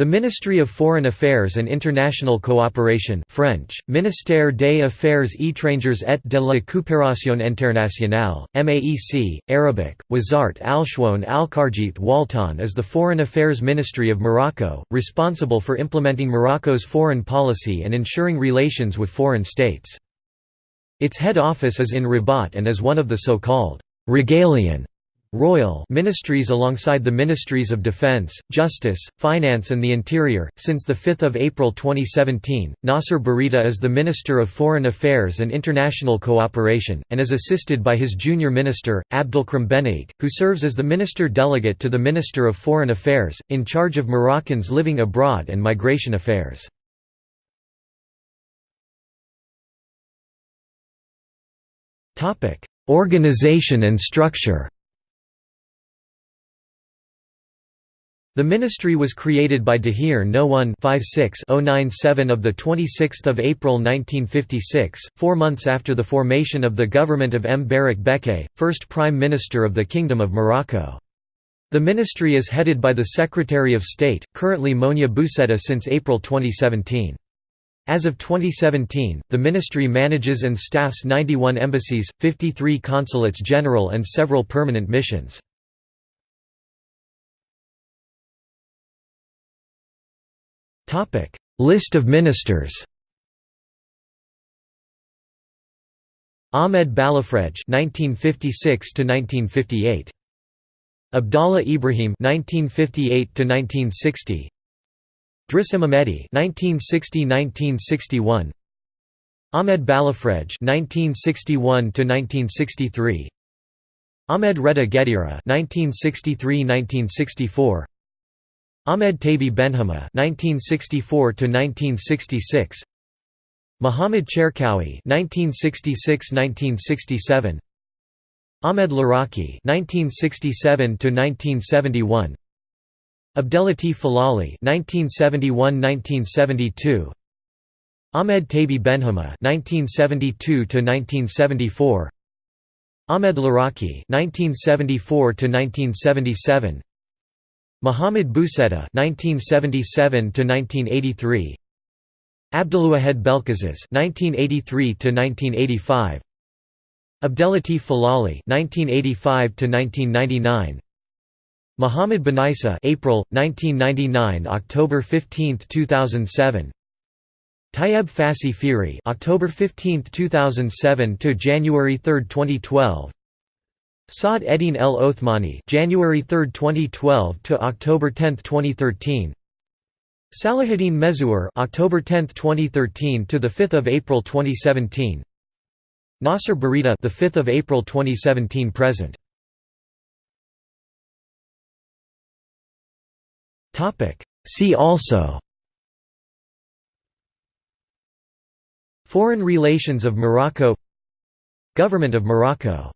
The Ministry of Foreign Affairs and International Cooperation French, Ministère des Affaires étrangères et de la coopération internationale, MAEC, Arabic, Wazart al-Shwoun al-Kharjit Waltan is the Foreign Affairs Ministry of Morocco, responsible for implementing Morocco's foreign policy and ensuring relations with foreign states. Its head office is in Rabat and is one of the so-called «regalian» royal ministries alongside the Ministries of Defense, Justice, Finance and the Interior. Since 5 April 2017, Nasser Bourita is the Minister of Foreign Affairs and International Cooperation, and is assisted by his junior minister, Abdelkrim Benaik, who serves as the minister delegate to the Minister of Foreign Affairs, in charge of Moroccans living abroad and migration affairs. Organization and structure The ministry was created by Dahir No 1 097 of 26 April 1956, four months after the formation of the government of M. Barak Bekay, first Prime Minister of the Kingdom of Morocco. The ministry is headed by the Secretary of State, currently Monia Boucetta since April 2017. As of 2017, the ministry manages and staffs 91 embassies, 53 consulates general and several permanent missions. List of ministers Ahmed Balafrej (1956–1958), Abdallah Ibrahim (1958–1960), Driss Ahmedi (1960–1961), Ahmed Balafrej (1961–1963), Ahmed Reda Guedira (1963–1964). Ahmed Taibi Benhima (1964–1966), Muhammad Cherkaoui (1966–1967), Ahmed Laraki (1967–1971), Abdelatif Filali (1971–1972), Ahmed Taibi Benhima (1972–1974), Ahmed Laraki (1974–1977). Muhammad Boucetta (1977–1983), Abdelouahed Belkeziz (1983–1985), Abdelatif Filali (1985–1999), Muhammad Benaissa (April 1999 October 15, 2007). Tayeb Fassi Fihri October 15, 2007 to January 3, 2012 Saad Eddine El Othmani January 3, 2012 to October 10, 2013 Salahuddin Mezouar October 10, 2013 to the 5th of April 2017 Nasser Bourita the 5th of April 2017 present. Topic. See also. Foreign relations of Morocco. Government of Morocco